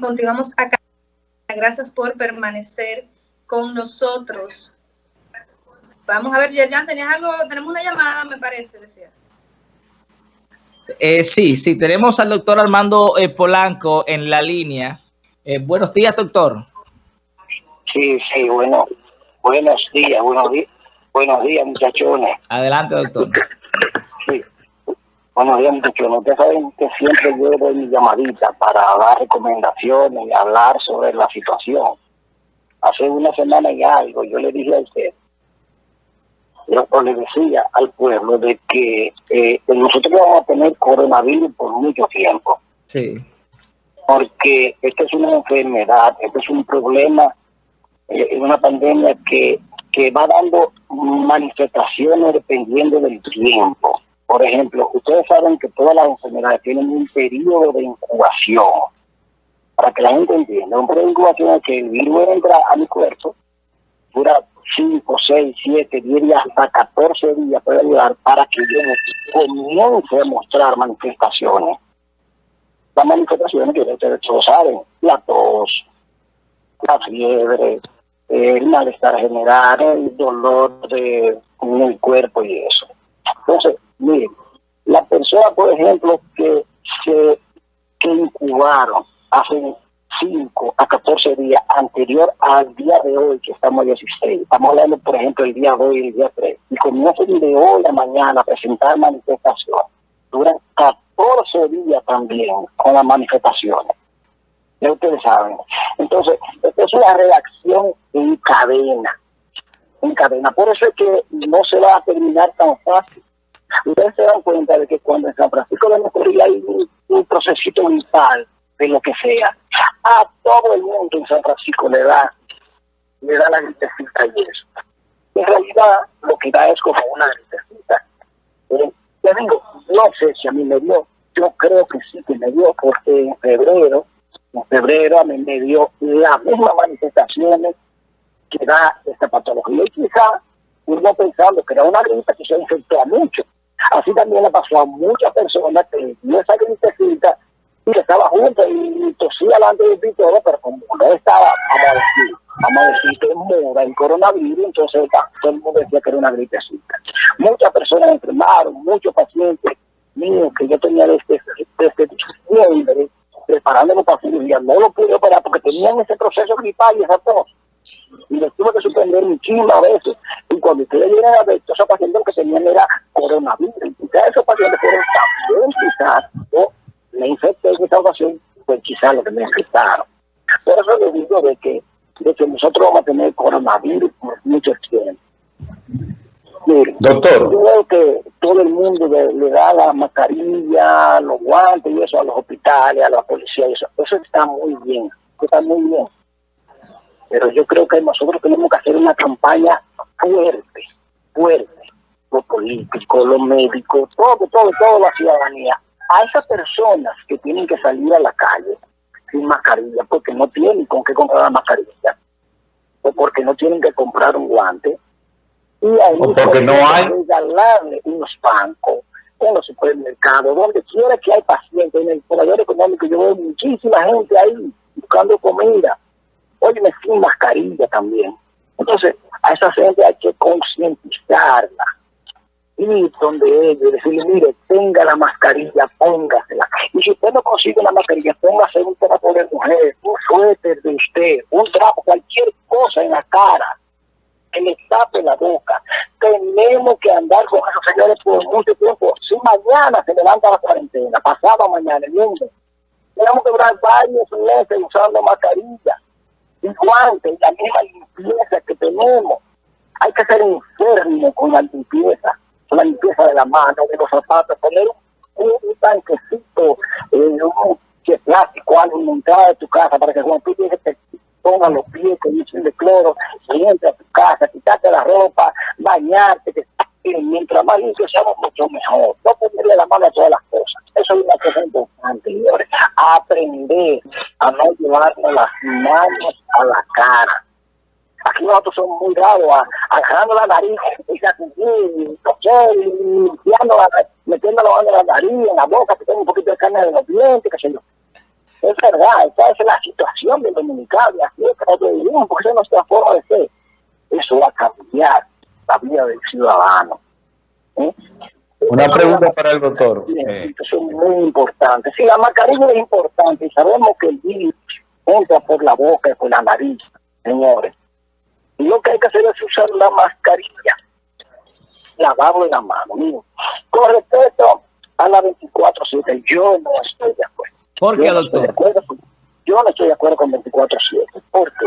continuamos acá. Gracias por permanecer con nosotros. Vamos a ver, Yerjan, ¿tenías algo? Tenemos una llamada, me parece, decía. Eh, sí, sí, tenemos al doctor Armando eh, Polanco en la línea. Eh, buenos días, doctor. Sí, sí, bueno, buenos días, buenos días, buenos días, muchachones. Adelante, doctor. Sí, buenos días, muchachones. Ustedes saben que siempre yo doy mi llamadita para dar recomendaciones y hablar sobre la situación. Hace una semana y algo yo le dije a usted yo le decía al pueblo de que eh, nosotros vamos a tener coronavirus por mucho tiempo. Sí. Porque esta es una enfermedad, este es un problema, eh, una pandemia que, que va dando manifestaciones dependiendo del tiempo. Por ejemplo, ustedes saben que todas las enfermedades tienen un periodo de incubación. Para que la gente entienda, un periodo de incubación es que el virus entra a mi cuerpo, dura 5, 6, 7, 10 días, hasta 14 días puede ayudar para que yo comience a mostrar manifestaciones. Las manifestaciones que ustedes todos saben, la tos, la fiebre, el malestar general, el dolor de, en cuerpo y eso. Miren, la persona, por ejemplo, que que incubaron hace 5 a 14 días anterior al día de hoy, que estamos 16. Estamos hablando, por ejemplo, el día de hoy y el día 3. Y comienzan de hoy a mañana a presentar manifestaciones. Duran 14 días también con las manifestaciones. Ya ustedes saben. Entonces, esta es una reacción en cadena. En cadena. Por eso es que no se va a terminar tan fácil. Ustedes se dan cuenta de que cuando en San Francisco de Macorís hay un, un procesito vital de lo que sea, a todo el mundo en San Francisco le da, le da la gritecita y eso. En realidad, lo que da es como una gritecita. Eh, te digo, no sé si a mí me dio, yo creo que sí que me dio, porque en febrero, en febrero a mí me dio las mismas manifestaciones que da esta patología. Y quizá uno pensando que era una gripe que se infectó a muchos. Así también le pasó a muchas personas que dio esa gritecita y que estaba junto y tosía delante de todo, pero como no estaba, vamos a decir, vamos a decir que muda el coronavirus, entonces todo el mundo decía que era una gripecita. Muchas personas enfermaron, muchos pacientes míos que yo tenía desde, desde diciembre preparándolo para cirugía, no lo pude operar porque tenían ese proceso gripal y esa tos. Y les tuve que suspender muchísimas veces. Y cuando ustedes llegan a ver, esos pacientes que tenían era coronavirus. Y esos pacientes fueron también quizás, ¿no? me infecté en esta ocasión, pues quizás lo que me infectaron. Por eso les digo de que, de que nosotros vamos a tener coronavirus por mucho tiempo. Mire, Doctor. Yo veo que todo el mundo le, da la mascarilla, los guantes y eso a los hospitales, a la policía y eso. Eso está muy bien, está muy bien. Pero yo creo que nosotros tenemos que hacer una campaña fuerte, fuerte. Los políticos, los médicos, todo, todo, toda la ciudadanía a esas personas que tienen que salir a la calle sin mascarilla porque no tienen con qué comprar la mascarilla o porque no tienen que comprar un guante y ahí o porque no hay regalarle unos bancos en los supermercados, donde quiera que hay pacientes, en el poder económico yo veo muchísima gente ahí buscando comida, oye, sin mascarilla también. Entonces, a esa gente hay que concientizarla ir donde ellos, decirle, mire, tenga la mascarilla, póngasela. Y si usted no consigue la mascarilla, póngase un trapo de mujer, un suéter de usted, un trapo, cualquier cosa en la cara que le tape la boca. Tenemos que andar con esos señores por mucho tiempo. Si mañana se levanta la cuarentena, pasado mañana, el lunes, tenemos que durar varios meses usando mascarilla y guantes, y la misma limpieza que tenemos. Hay que ser enfermo con la limpieza la limpieza de la mano, de los zapatos, poner un, tanquecito, eh, un que plástico, algo en la entrada de tu casa para que cuando tú llegues te pongan los pies con un de cloro, entra a tu casa, quitarte la ropa, bañarte, que mientras más limpio seamos, mucho mejor. No ponerle la mano a todas las cosas. Eso es una cosa importante, señores. Aprender a no llevarnos las manos a la cara Aquí nosotros somos muy graves, agarrando la nariz y limpiando, metiendo la mano en la nariz, en la boca, que tengo un poquito de carne de los dientes, que yo. Es verdad, esa es la situación del dominicano, así es que nosotros vivimos, porque esa es nuestra forma de ser. Eso va a cambiar la vida del ciudadano. ¿eh? Una pregunta para el doctor. Eh. Eso es muy importante. Si la mascarilla es importante y sabemos que el virus entra por la boca y por la nariz, señores, y lo que hay que hacer es usar la mascarilla, lavado de la mano. Miren, con respecto a la 24-7, yo no estoy de acuerdo. ¿Por qué, yo no doctor? Estoy de acuerdo con, yo no estoy de acuerdo con 24-7. ¿Por qué?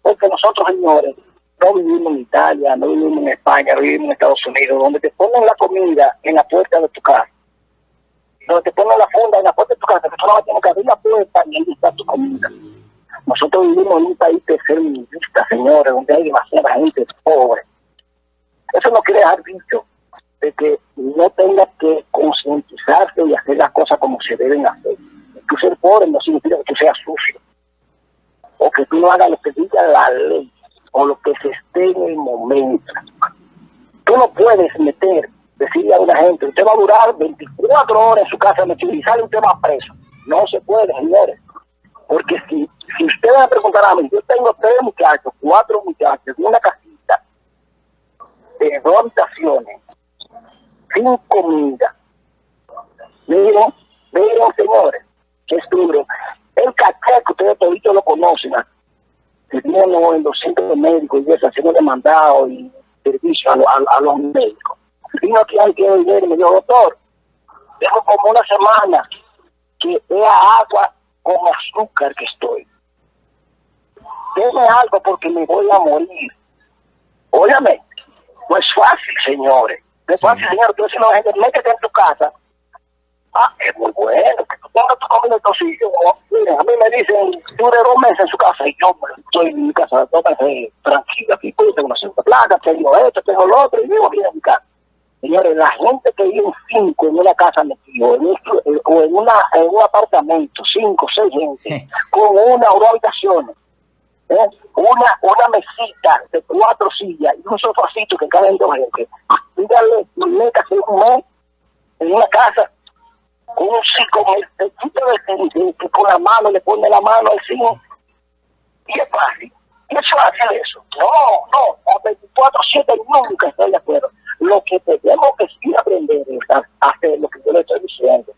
Porque nosotros, señores, no vivimos en Italia, no vivimos en España, no vivimos en Estados Unidos, donde te ponen la comida en la puerta de tu casa. Donde te ponen la funda en la puerta de tu casa, que tú no tienes que abrir la puerta y ahí tu comida. Nosotros vivimos en un país tercermundista, señores, donde hay demasiada gente pobre. Eso no quiere dejar dicho de que no tengas que concientizarte y hacer las cosas como se deben hacer. Tú ser pobre no significa que tú seas sucio. O que tú no hagas lo que diga la ley o lo que se esté en el momento. Tú no puedes meter, decirle a una gente, usted va a durar 24 horas en su casa metido y sale usted va preso. No se puede, señores. Porque si, si usted me va a mí, yo tengo tres muchachos, cuatro muchachos, una casita de dos habitaciones, sin comida. Miren, miren, señores, es duro. El caché que ustedes toditos lo conocen, que vienen en los centros médicos y eso, haciendo demandado y servicio a, a, a, los médicos. Vino aquí alguien que ayer y me dijo, doctor, tengo como una semana que es agua con azúcar que estoy. Deme algo porque me voy a morir. Óyame, no es fácil, señores. No es fácil, señor. Tú si la gente, métete en tu casa. Ah, es muy bueno que tú pongas Miren, a mí me dicen, dure dos meses en su casa y yo estoy en mi casa dos meses tranquila. Aquí pues, tengo una segunda placa, tengo esto, tengo lo otro y vivo bien en mi casa. Señores, la gente que vive en cinco en una casa metido, en un, o en, una, en un apartamento, cinco, seis gente, con una o dos habitaciones, ¿eh? una, una mesita de cuatro sillas y un sofacito que caben dos gente. Dígale, métase un mes en una casa un chico que, que con la mano le pone la mano encima y es fácil. Y es fácil eso. No, no, a 24-7 nunca estoy de acuerdo lo que tenemos que sí aprender es hacer lo que yo le estoy diciendo.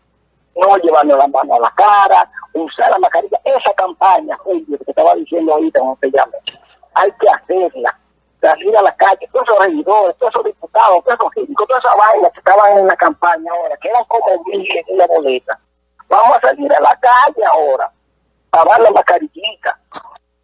No llevarnos la mano a la cara, usar la mascarilla. Esa campaña, que estaba diciendo ahorita cuando te llamé, hay que hacerla. Salir a la calle, todos esos regidores, todos esos diputados, esos críticos, todas esas vainas que estaban en la campaña ahora, que eran como mil en la boleta. Vamos a salir a la calle ahora, a dar la mascarillita,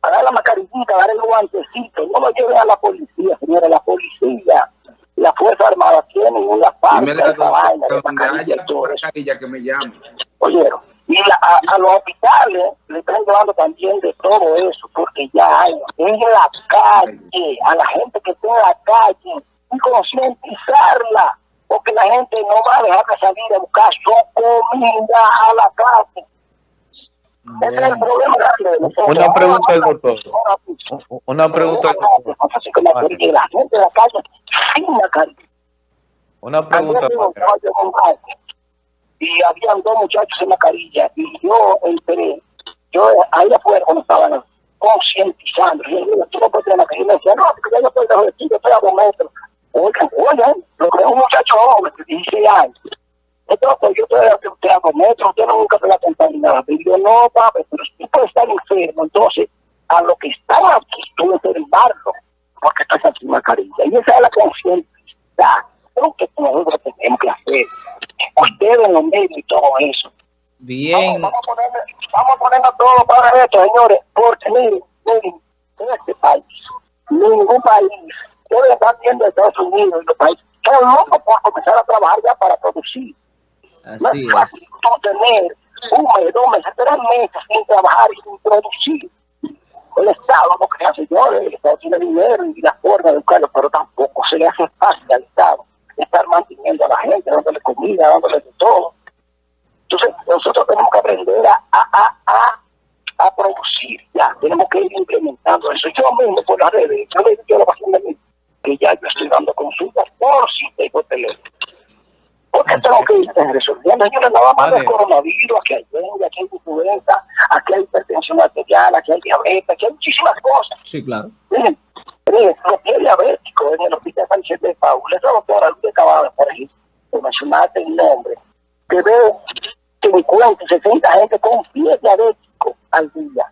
a dar la mascarillita, a dar el guantecito. No lo lleven a la policía, señora, la policía la Fuerza Armada tiene una parte de esa vaina de mascarilla, mascarilla que me llame. Oyeron, y la, a, a, los hospitales le están llevando también de todo eso, porque ya hay en la calle, a la gente que está en la calle, y concientizarla, porque la gente no va a dejar de salir a buscar su comida a la calle. Ese es el problema. Una pregunta al doctor. Una pregunta al doctor. Así que la gente de la calle sin mascarilla. Una pregunta. Y habían dos muchachos en mascarilla y yo entré, yo ahí afuera cuando estaban concientizando, yo no tener mascarilla, y me decía, no, porque yo estoy lejos de ti, yo estoy a dos metros. Oigan, oigan, lo que es un muchacho joven de 16 años. Entonces, yo estoy usted a dos metros, usted no nunca te va a contar nada. Y yo, no, papi, pero si tú puedes estar enfermo, entonces, a lo que están aquí, tú embargo porque estás sin mascarilla. Y esa es la conciencia. Creo que nosotros tenemos que hacer. Ustedes en los medios y todo eso. Bien. Vamos, vamos, a, ponerle, vamos a ponernos todo para esto, señores. Porque miren, miren, en este país, ningún país, yo le están viendo Estados Unidos y los países, todo loco por comenzar a trabajar ya para producir. Así no es fácil tú tener un mes, dos meses, tres meses sin trabajar y sin producir el Estado no crea señores, el Estado tiene dinero y la forma de buscarlo, pero tampoco se le hace fácil al Estado estar manteniendo a la gente, dándole comida, dándole de todo. Entonces, nosotros tenemos que aprender a, a, a, a, producir ya, tenemos que ir implementando eso. Yo mismo por las redes, yo le digo a la paciente que ya yo estoy dando consultas por y por teléfono. Porque tengo que ir resolviendo, señores, nada más del coronavirus, aquí hay dengue, aquí hay influenza, aquí hay hipertensión arterial, aquí hay diabetes, aquí hay muchísimas cosas. Sí, claro. Miren, miren, los pies diabéticos en el hospital San Vicente de Paula, esa doctora Luis Cabada, por ejemplo, que mencionaste el nombre, que ve 50, 60 gente con pies diabéticos al día.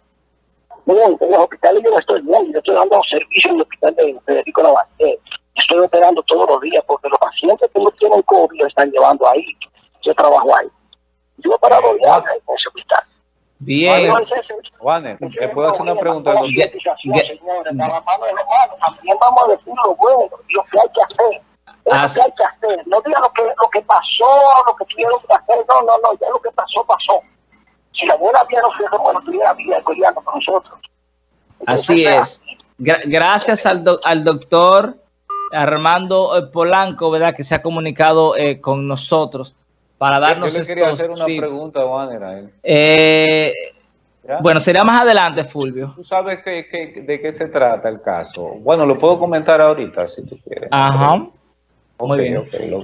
En los hospitales yo no estoy bien, yo estoy dando servicio en el hospital de Federico Navarrete. Estoy operando todos los días porque los pacientes que no tienen COVID lo están llevando ahí. Yo trabajo ahí. Yo he parado ya en ese hospital. Bien. Juanes, ¿le puedo hacer una pregunta? señores, de la mano de los malos. También vamos a decir lo bueno lo que hay que hacer. Es lo que hay que hacer. No digan lo que, lo que pasó, lo que tuvieron que hacer. No, no, no. Ya lo que pasó, pasó. Si la buena vida no fuera bueno, tuviera vida coreano con nosotros. Así Entonces, es. Gra- gracias al, doc- al doctor Armando eh, Polanco, ¿verdad? Que se ha comunicado eh, con nosotros para Yo darnos le quería estos hacer una tips. pregunta, Juanes, a él. Eh, bueno, será más adelante, Fulvio. ¿Tú sabes qué- qué- de qué se trata el caso? Bueno, lo puedo comentar ahorita, si tú quieres. Ajá. Ok, Muy bien. ok, lo-